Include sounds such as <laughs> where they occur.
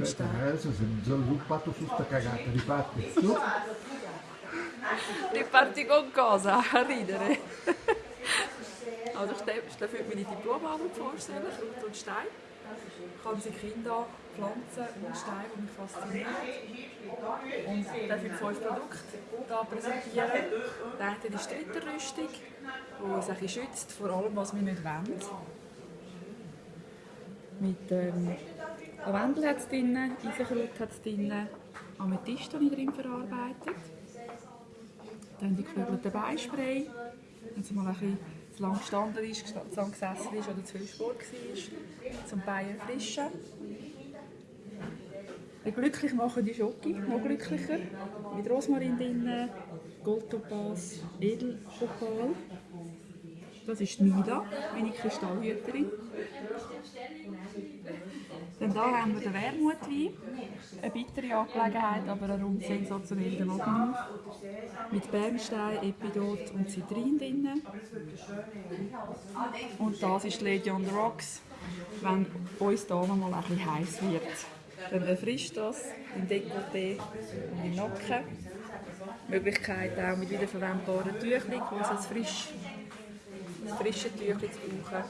Aspetta, adesso mi sono sviluppato su sta cagata, riparte. Su. <laughs> Riparti con cosa? A ridere. <laughs> Also stell mir meine Diplomarbeit vorstellen, Kraut und Stein. Ich kann sie Kinder, Pflanzen und Steine, die mich faszinieren. Und darf ich fünf Produkte hier präsentieren. Der eine ist die Ritterrüstung, die uns ein schützt vor allem, was wir nicht wollen. Mit ähm, Lavendel hat es drin, Eisenkraut hat es drin, Amethyst habe ich drin verarbeitet. Dann die geflügelten Beispray, wenn es mal ein bisschen zu lang gestanden ist, zu lang gesessen ist oder zu viel Sport war, zum Bein erfrischen. Die glücklich machen die Schoki, noch glücklicher. Mit Rosmarin drin, Goldtopaz, Edelopal. Das ist Mila, meine Kristallhüterin. Dann hier haben wir den Wermutwein. Eine bittere Angelegenheit, aber ein rund sensationeller Magnum. Mit Bernstein, Epidot und Zitrin drin. Und das ist Lady on the Rocks, wenn uns hier noch mal bisschen heiß wird. Dann erfrischt das im Dekolleté und im Nacken. Die Möglichkeit auch mit wiederverwendbaren Tüchern, wo es frisch frische Tüchlein zu brauchen.